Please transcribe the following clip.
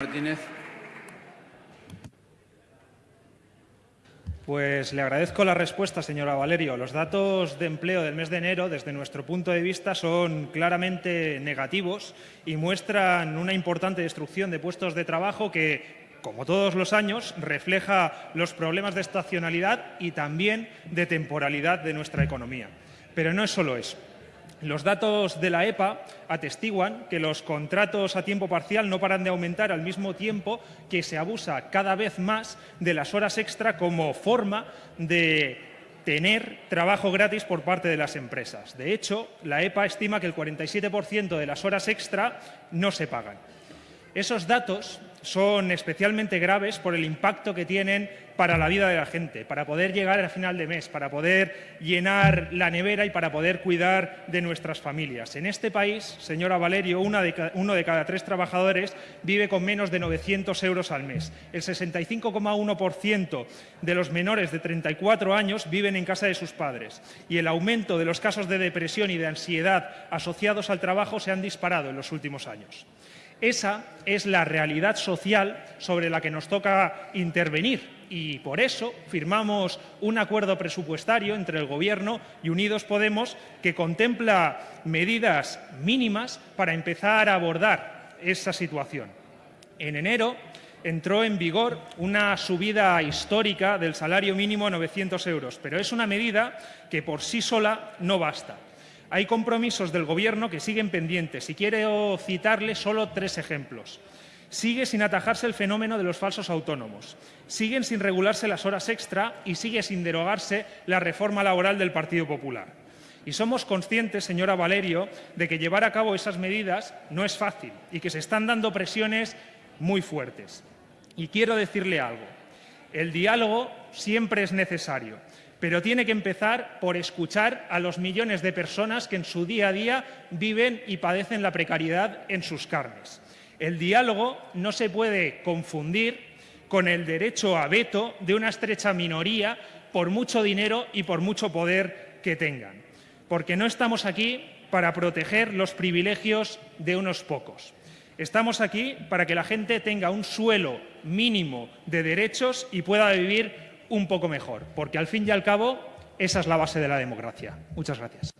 Martínez. Pues le agradezco la respuesta, señora Valerio. Los datos de empleo del mes de enero, desde nuestro punto de vista, son claramente negativos y muestran una importante destrucción de puestos de trabajo que, como todos los años, refleja los problemas de estacionalidad y también de temporalidad de nuestra economía. Pero no es solo eso. Los datos de la EPA atestiguan que los contratos a tiempo parcial no paran de aumentar al mismo tiempo que se abusa cada vez más de las horas extra como forma de tener trabajo gratis por parte de las empresas. De hecho, la EPA estima que el 47% de las horas extra no se pagan. Esos datos son especialmente graves por el impacto que tienen para la vida de la gente, para poder llegar al final de mes, para poder llenar la nevera y para poder cuidar de nuestras familias. En este país, señora Valerio, uno de cada tres trabajadores vive con menos de 900 euros al mes. El 65,1% de los menores de 34 años viven en casa de sus padres y el aumento de los casos de depresión y de ansiedad asociados al trabajo se han disparado en los últimos años. Esa es la realidad social sobre la que nos toca intervenir y por eso firmamos un acuerdo presupuestario entre el Gobierno y Unidos Podemos que contempla medidas mínimas para empezar a abordar esa situación. En enero entró en vigor una subida histórica del salario mínimo a 900 euros, pero es una medida que por sí sola no basta. Hay compromisos del Gobierno que siguen pendientes y quiero citarle solo tres ejemplos. Sigue sin atajarse el fenómeno de los falsos autónomos, siguen sin regularse las horas extra y sigue sin derogarse la reforma laboral del Partido Popular. Y somos conscientes, señora Valerio, de que llevar a cabo esas medidas no es fácil y que se están dando presiones muy fuertes. Y quiero decirle algo. El diálogo siempre es necesario, pero tiene que empezar por escuchar a los millones de personas que en su día a día viven y padecen la precariedad en sus carnes. El diálogo no se puede confundir con el derecho a veto de una estrecha minoría por mucho dinero y por mucho poder que tengan. Porque no estamos aquí para proteger los privilegios de unos pocos. Estamos aquí para que la gente tenga un suelo mínimo de derechos y pueda vivir un poco mejor, porque al fin y al cabo esa es la base de la democracia. Muchas gracias.